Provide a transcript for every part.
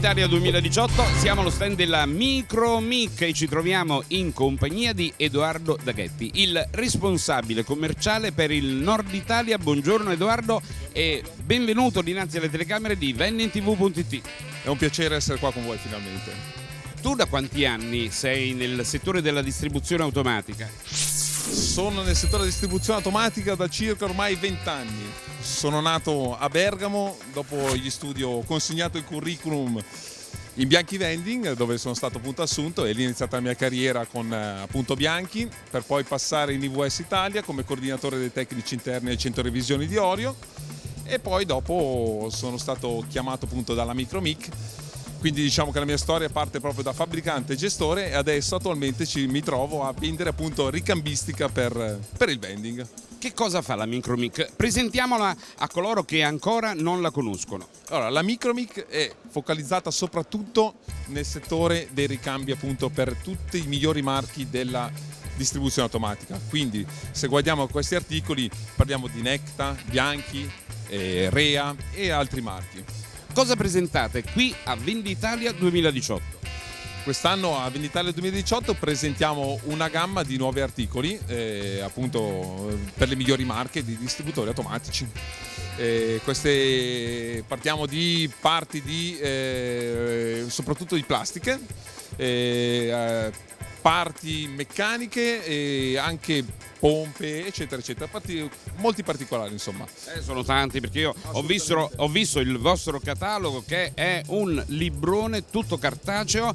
Venditalia 2018 siamo allo stand della Micromic e ci troviamo in compagnia di Edoardo Daghetti, il responsabile commerciale per il Nord Italia. Buongiorno Edoardo e benvenuto dinanzi alle telecamere di vendingtv.it. È un piacere essere qua con voi finalmente. Tu da quanti anni sei nel settore della distribuzione automatica? Sono nel settore distribuzione automatica da circa ormai 20 anni. Sono nato a Bergamo, dopo gli studi ho consegnato il curriculum in Bianchi Vending dove sono stato appunto assunto e lì è iniziata la mia carriera con eh, appunto Bianchi per poi passare in IVS Italia come coordinatore dei tecnici interni al centro revisioni di Orio e poi dopo sono stato chiamato appunto dalla Micromic quindi diciamo che la mia storia parte proprio da fabbricante e gestore e adesso attualmente ci, mi trovo a vendere appunto ricambistica per, per il vending. Che cosa fa la Micromic? Presentiamola a coloro che ancora non la conoscono. Allora, la Micromic è focalizzata soprattutto nel settore dei ricambi appunto per tutti i migliori marchi della distribuzione automatica. Quindi se guardiamo questi articoli parliamo di Necta, Bianchi, eh, Rea e altri marchi. Cosa presentate qui a Venditalia 2018? Quest'anno a Venditalia 2018 presentiamo una gamma di nuovi articoli eh, appunto per le migliori marche di distributori automatici. Eh, queste, partiamo di parti di, eh, soprattutto di plastiche, eh, parti meccaniche e anche pompe eccetera eccetera. Parti, molti particolari insomma. Eh, sono tanti perché io ho visto, ho visto il vostro catalogo che è un librone tutto cartaceo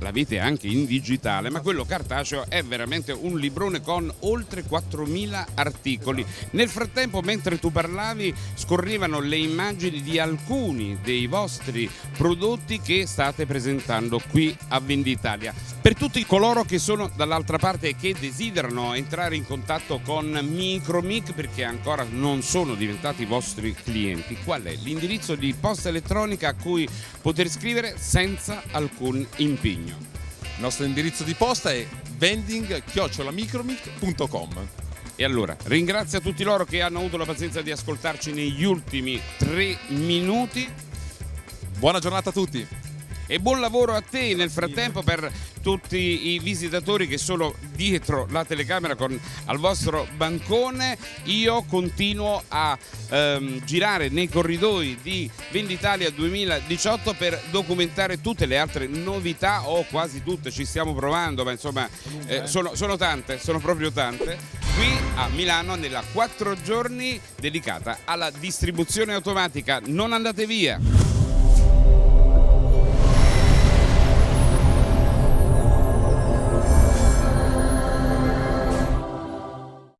l'avete anche in digitale, ma quello cartaceo è veramente un librone con oltre 4.000 articoli. Nel frattempo, mentre tu parlavi, scorrevano le immagini di alcuni dei vostri prodotti che state presentando qui a Venditalia. Per tutti coloro che sono dall'altra parte e che desiderano entrare in contatto con Micromic perché ancora non sono diventati vostri clienti, qual è l'indirizzo di posta elettronica a cui poter scrivere senza alcun impegno? Il nostro indirizzo di posta è vending-micromic.com e allora ringrazio tutti loro che hanno avuto la pazienza di ascoltarci negli ultimi tre minuti. Buona giornata a tutti e buon lavoro a te nel frattempo per tutti i visitatori che sono dietro la telecamera con, al vostro bancone. Io continuo a ehm, girare nei corridoi di Venditalia 2018 per documentare tutte le altre novità o quasi tutte ci stiamo provando ma insomma eh, sono, sono tante sono proprio tante. Qui a Milano nella 4 giorni dedicata alla distribuzione automatica. Non andate via